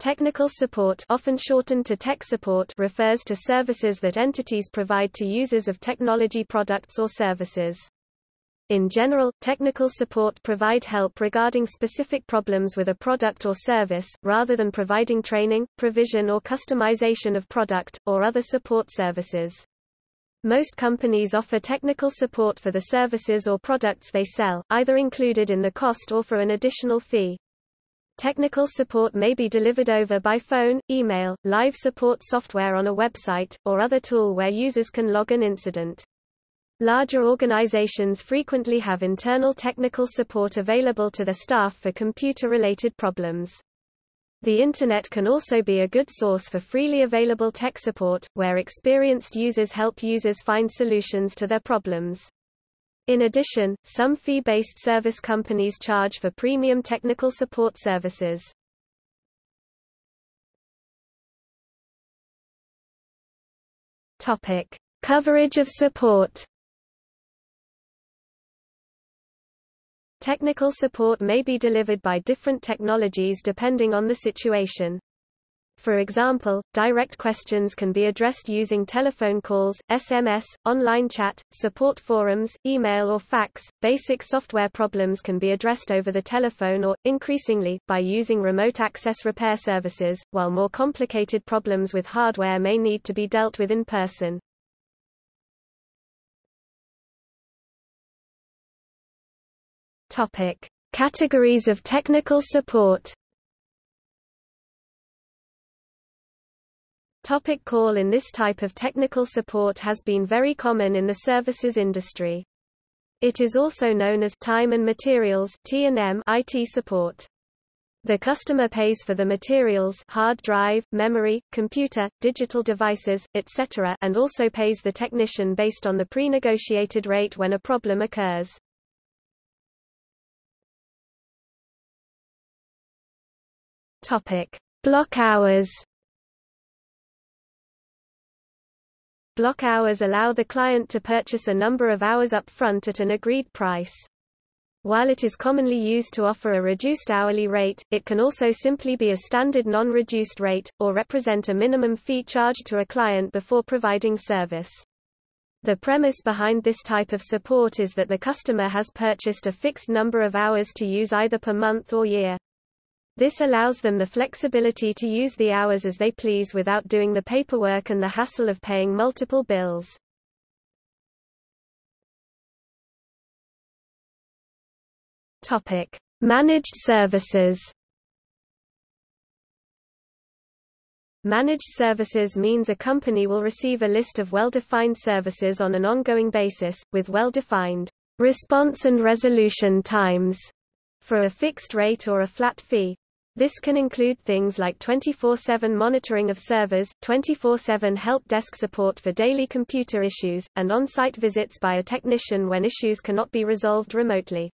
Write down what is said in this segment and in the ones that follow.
Technical support often shortened to tech support refers to services that entities provide to users of technology products or services. In general, technical support provide help regarding specific problems with a product or service, rather than providing training, provision or customization of product, or other support services. Most companies offer technical support for the services or products they sell, either included in the cost or for an additional fee. Technical support may be delivered over by phone, email, live support software on a website, or other tool where users can log an incident. Larger organizations frequently have internal technical support available to their staff for computer-related problems. The Internet can also be a good source for freely available tech support, where experienced users help users find solutions to their problems. In addition, some fee-based service companies charge for premium technical support services. Topic: Coverage of support. Technical support may be delivered by different technologies depending on the situation. For example, direct questions can be addressed using telephone calls, SMS, online chat, support forums, email or fax. Basic software problems can be addressed over the telephone or, increasingly, by using remote access repair services, while more complicated problems with hardware may need to be dealt with in person. Topic: Categories of technical support. Topic call in This type of technical support has been very common in the services industry. It is also known as time and materials T&M IT support. The customer pays for the materials hard drive, memory, computer, digital devices, etc. and also pays the technician based on the pre-negotiated rate when a problem occurs. Topic: Block hours Block hours allow the client to purchase a number of hours up front at an agreed price. While it is commonly used to offer a reduced hourly rate, it can also simply be a standard non-reduced rate, or represent a minimum fee charged to a client before providing service. The premise behind this type of support is that the customer has purchased a fixed number of hours to use either per month or year. This allows them the flexibility to use the hours as they please without doing the paperwork and the hassle of paying multiple bills. Topic: Managed services. Managed services means a company will receive a list of well-defined services on an ongoing basis, with well-defined response and resolution times for a fixed rate or a flat fee. This can include things like 24-7 monitoring of servers, 24-7 help desk support for daily computer issues, and on-site visits by a technician when issues cannot be resolved remotely.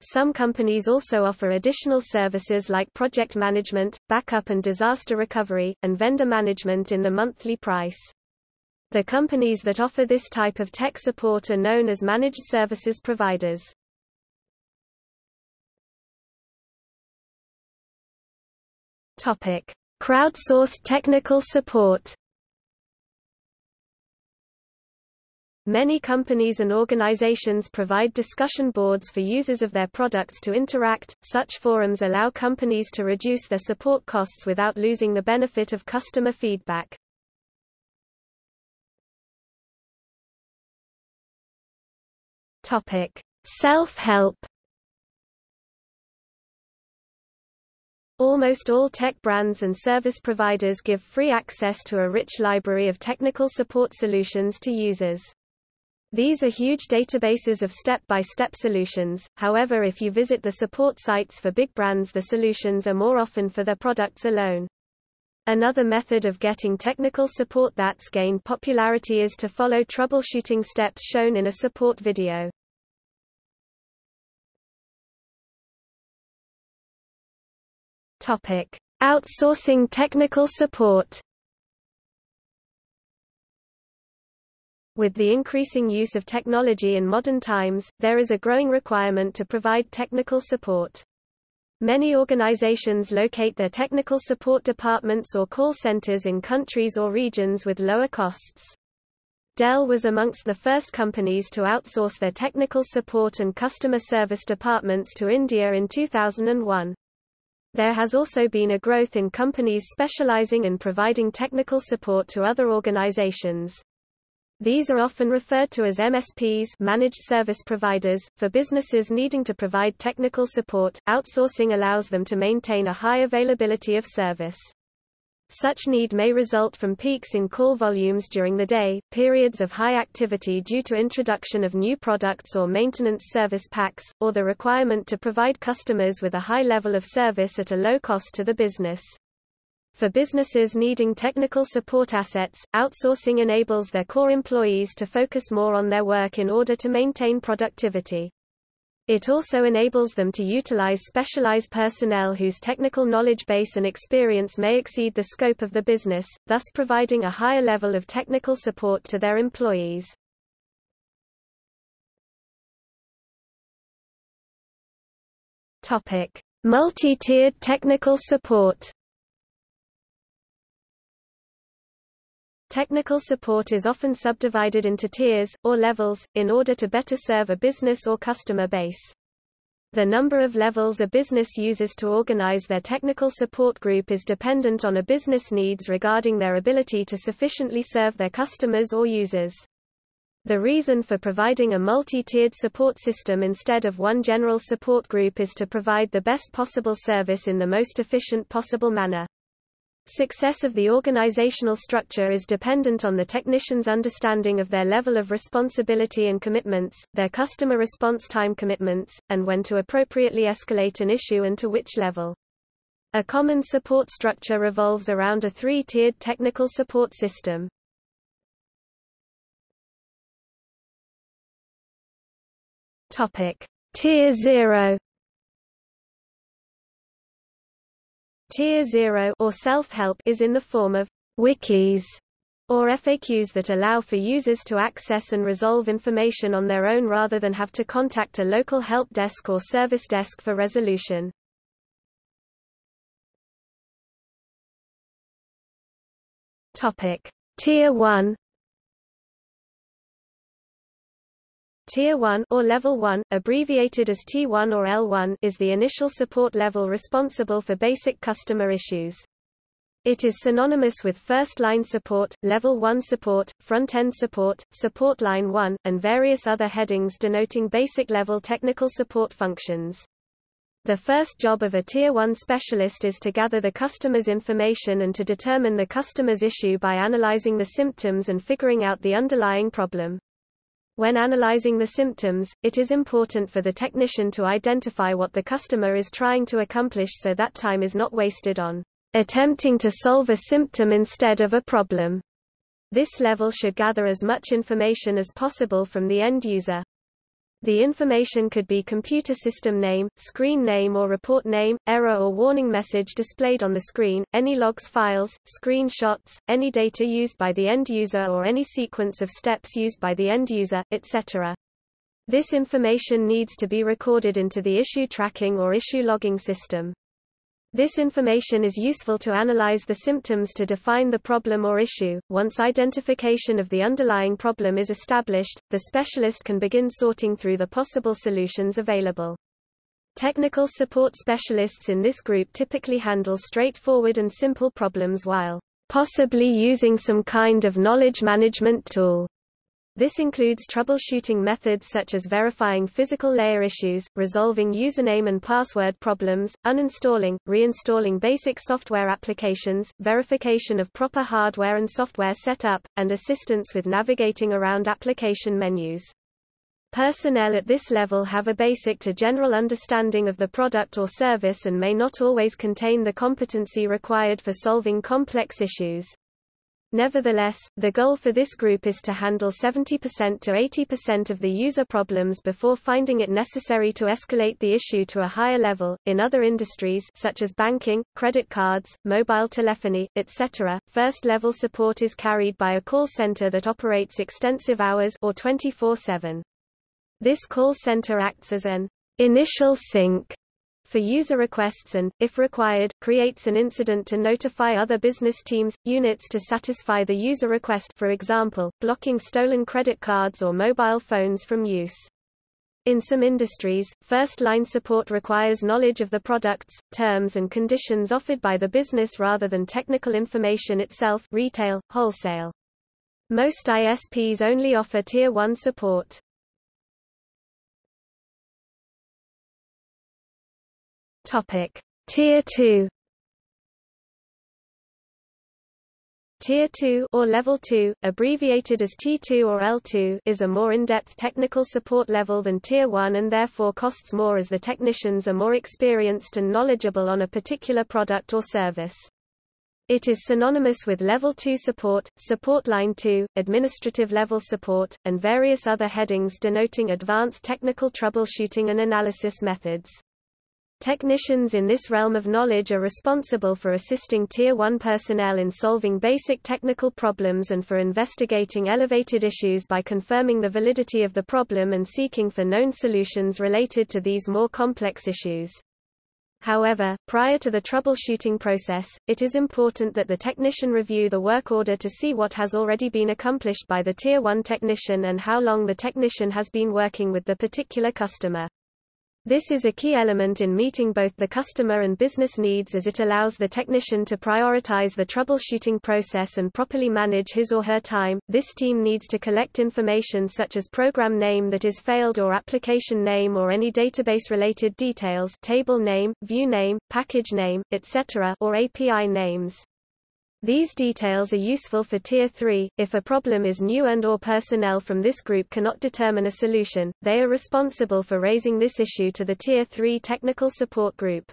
Some companies also offer additional services like project management, backup and disaster recovery, and vendor management in the monthly price. The companies that offer this type of tech support are known as managed services providers. Topic: Crowdsourced technical support. Many companies and organizations provide discussion boards for users of their products to interact. Such forums allow companies to reduce their support costs without losing the benefit of customer feedback. Topic: Self-help. Almost all tech brands and service providers give free access to a rich library of technical support solutions to users. These are huge databases of step-by-step -step solutions, however if you visit the support sites for big brands the solutions are more often for their products alone. Another method of getting technical support that's gained popularity is to follow troubleshooting steps shown in a support video. Topic: Outsourcing technical support. With the increasing use of technology in modern times, there is a growing requirement to provide technical support. Many organizations locate their technical support departments or call centers in countries or regions with lower costs. Dell was amongst the first companies to outsource their technical support and customer service departments to India in 2001. There has also been a growth in companies specializing in providing technical support to other organizations. These are often referred to as MSPs managed service providers. For businesses needing to provide technical support, outsourcing allows them to maintain a high availability of service. Such need may result from peaks in call volumes during the day, periods of high activity due to introduction of new products or maintenance service packs, or the requirement to provide customers with a high level of service at a low cost to the business. For businesses needing technical support assets, outsourcing enables their core employees to focus more on their work in order to maintain productivity. It also enables them to utilize specialized personnel whose technical knowledge base and experience may exceed the scope of the business, thus providing a higher level of technical support to their employees. Multi-tiered technical support. Technical support is often subdivided into tiers, or levels, in order to better serve a business or customer base. The number of levels a business uses to organize their technical support group is dependent on a business needs regarding their ability to sufficiently serve their customers or users. The reason for providing a multi-tiered support system instead of one general support group is to provide the best possible service in the most efficient possible manner. Success of the organizational structure is dependent on the technician's understanding of their level of responsibility and commitments, their customer response time commitments, and when to appropriately escalate an issue and to which level. A common support structure revolves around a three-tiered technical support system. Topic: Tier 0 Tier 0 or self-help is in the form of wikis or FAQs that allow for users to access and resolve information on their own rather than have to contact a local help desk or service desk for resolution. Topic: Tier 1 Tier 1 or Level 1, abbreviated as T1 or L1, is the initial support level responsible for basic customer issues. It is synonymous with first-line support, Level 1 support, front-end support, support line 1, and various other headings denoting basic-level technical support functions. The first job of a Tier 1 specialist is to gather the customer's information and to determine the customer's issue by analyzing the symptoms and figuring out the underlying problem. When analyzing the symptoms, it is important for the technician to identify what the customer is trying to accomplish so that time is not wasted on attempting to solve a symptom instead of a problem. This level should gather as much information as possible from the end user. The information could be computer system name, screen name or report name, error or warning message displayed on the screen, any logs files, screenshots, any data used by the end user or any sequence of steps used by the end user, etc. This information needs to be recorded into the issue tracking or issue logging system. This information is useful to analyze the symptoms to define the problem or issue. Once identification of the underlying problem is established, the specialist can begin sorting through the possible solutions available. Technical support specialists in this group typically handle straightforward and simple problems while possibly using some kind of knowledge management tool. This includes troubleshooting methods such as verifying physical layer issues, resolving username and password problems, uninstalling, reinstalling basic software applications, verification of proper hardware and software setup, and assistance with navigating around application menus. Personnel at this level have a basic to general understanding of the product or service and may not always contain the competency required for solving complex issues. Nevertheless, the goal for this group is to handle 70% to 80% of the user problems before finding it necessary to escalate the issue to a higher level. In other industries such as banking, credit cards, mobile telephony, etc., first-level support is carried by a call center that operates extensive hours or 24/7. This call center acts as an initial sink for user requests and, if required, creates an incident to notify other business teams, units to satisfy the user request for example, blocking stolen credit cards or mobile phones from use. In some industries, first-line support requires knowledge of the products, terms and conditions offered by the business rather than technical information itself retail, wholesale. Most ISPs only offer Tier 1 support. Topic: Tier 2 Tier 2 or Level 2, abbreviated as T2 or L2, is a more in-depth technical support level than Tier 1 and therefore costs more as the technicians are more experienced and knowledgeable on a particular product or service. It is synonymous with Level 2 support, Support Line 2, Administrative Level Support, and various other headings denoting advanced technical troubleshooting and analysis methods. Technicians in this realm of knowledge are responsible for assisting Tier 1 personnel in solving basic technical problems and for investigating elevated issues by confirming the validity of the problem and seeking for known solutions related to these more complex issues. However, prior to the troubleshooting process, it is important that the technician review the work order to see what has already been accomplished by the Tier 1 technician and how long the technician has been working with the particular customer. This is a key element in meeting both the customer and business needs as it allows the technician to prioritize the troubleshooting process and properly manage his or her time. This team needs to collect information such as program name that is failed or application name or any database related details, table name, view name, package name, etc., or API names. These details are useful for Tier 3. If a problem is new and or personnel from this group cannot determine a solution, they are responsible for raising this issue to the Tier 3 technical support group.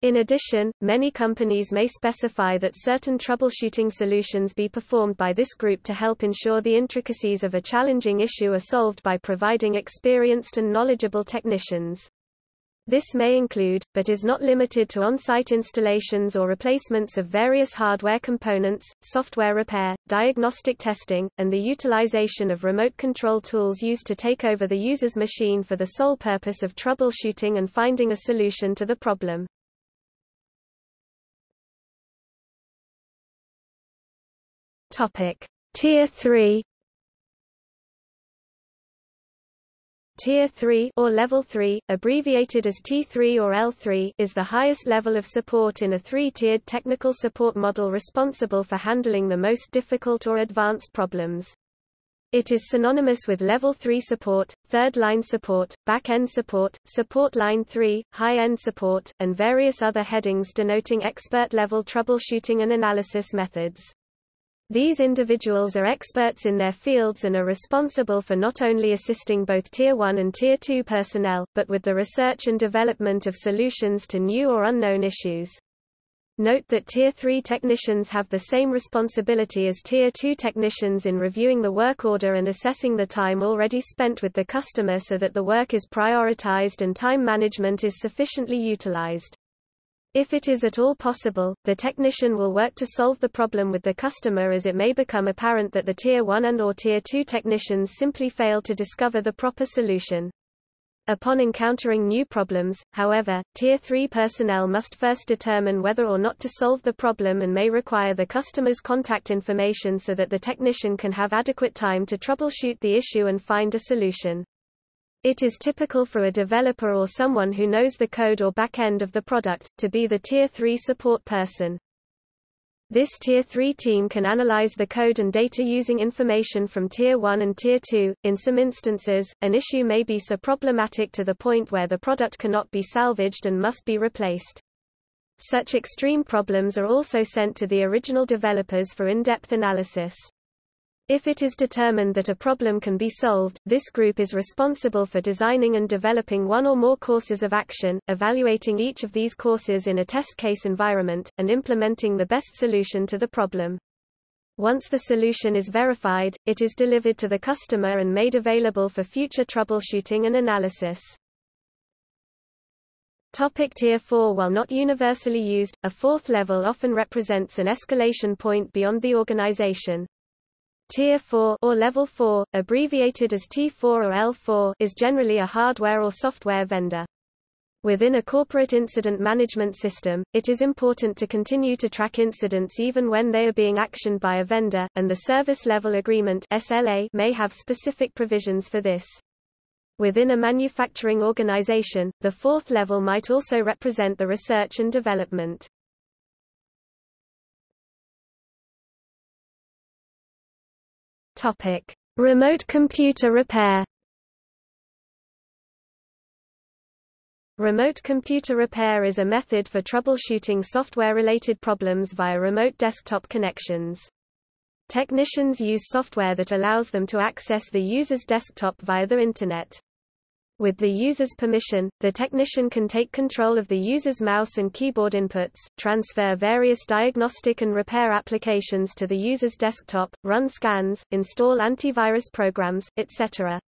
In addition, many companies may specify that certain troubleshooting solutions be performed by this group to help ensure the intricacies of a challenging issue are solved by providing experienced and knowledgeable technicians. This may include, but is not limited to on-site installations or replacements of various hardware components, software repair, diagnostic testing, and the utilization of remote control tools used to take over the user's machine for the sole purpose of troubleshooting and finding a solution to the problem. Topic: Tier 3 Tier 3 or Level 3, abbreviated as T3 or L3, is the highest level of support in a three-tiered technical support model responsible for handling the most difficult or advanced problems. It is synonymous with Level 3 support, third-line support, back-end support, support line 3, high-end support, and various other headings denoting expert-level troubleshooting and analysis methods. These individuals are experts in their fields and are responsible for not only assisting both Tier 1 and Tier 2 personnel, but with the research and development of solutions to new or unknown issues. Note that Tier 3 technicians have the same responsibility as Tier 2 technicians in reviewing the work order and assessing the time already spent with the customer so that the work is prioritized and time management is sufficiently utilized. If it is at all possible, the technician will work to solve the problem with the customer as it may become apparent that the Tier 1 and or Tier 2 technicians simply fail to discover the proper solution. Upon encountering new problems, however, Tier 3 personnel must first determine whether or not to solve the problem and may require the customer's contact information so that the technician can have adequate time to troubleshoot the issue and find a solution. It is typical for a developer or someone who knows the code or back-end of the product, to be the Tier 3 support person. This Tier 3 team can analyze the code and data using information from Tier 1 and Tier 2. In some instances, an issue may be so problematic to the point where the product cannot be salvaged and must be replaced. Such extreme problems are also sent to the original developers for in-depth analysis. If it is determined that a problem can be solved, this group is responsible for designing and developing one or more courses of action, evaluating each of these courses in a test case environment, and implementing the best solution to the problem. Once the solution is verified, it is delivered to the customer and made available for future troubleshooting and analysis. Topic Tier 4 While not universally used, a fourth level often represents an escalation point beyond the organization. Tier 4 or Level 4, abbreviated as T4 or L4, is generally a hardware or software vendor. Within a corporate incident management system, it is important to continue to track incidents even when they are being actioned by a vendor, and the Service Level Agreement (SLA) may have specific provisions for this. Within a manufacturing organization, the fourth level might also represent the research and development. Topic: Remote computer repair. Remote computer repair is a method for troubleshooting software-related problems via remote desktop connections. Technicians use software that allows them to access the user's desktop via the Internet. With the user's permission, the technician can take control of the user's mouse and keyboard inputs, transfer various diagnostic and repair applications to the user's desktop, run scans, install antivirus programs, etc.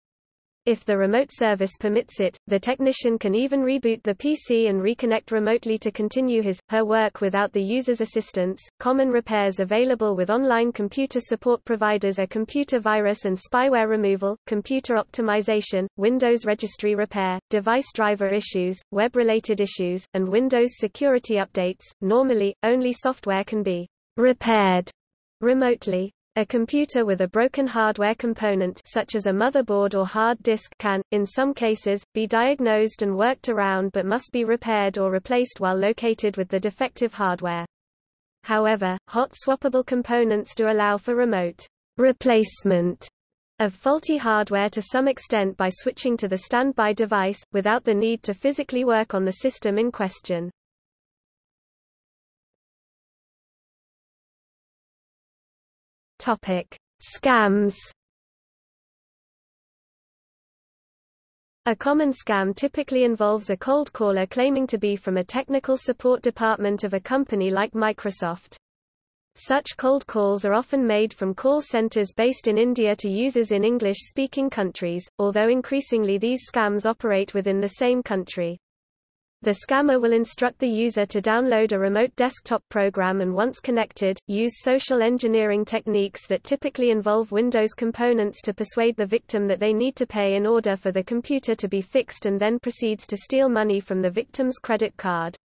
If the remote service permits it, the technician can even reboot the PC and reconnect remotely to continue his, her work without the user's assistance. Common repairs available with online computer support providers are computer virus and spyware removal, computer optimization, Windows registry repair, device driver issues, web-related issues, and Windows security updates. Normally, only software can be repaired remotely. A computer with a broken hardware component such as a motherboard or hard disk can, in some cases, be diagnosed and worked around but must be repaired or replaced while located with the defective hardware. However, hot swappable components do allow for remote replacement of faulty hardware to some extent by switching to the standby device, without the need to physically work on the system in question. Topic: Scams. A common scam typically involves a cold caller claiming to be from a technical support department of a company like Microsoft. Such cold calls are often made from call centers based in India to users in English-speaking countries, although increasingly these scams operate within the same country. The scammer will instruct the user to download a remote desktop program and once connected, use social engineering techniques that typically involve Windows components to persuade the victim that they need to pay in order for the computer to be fixed and then proceeds to steal money from the victim's credit card.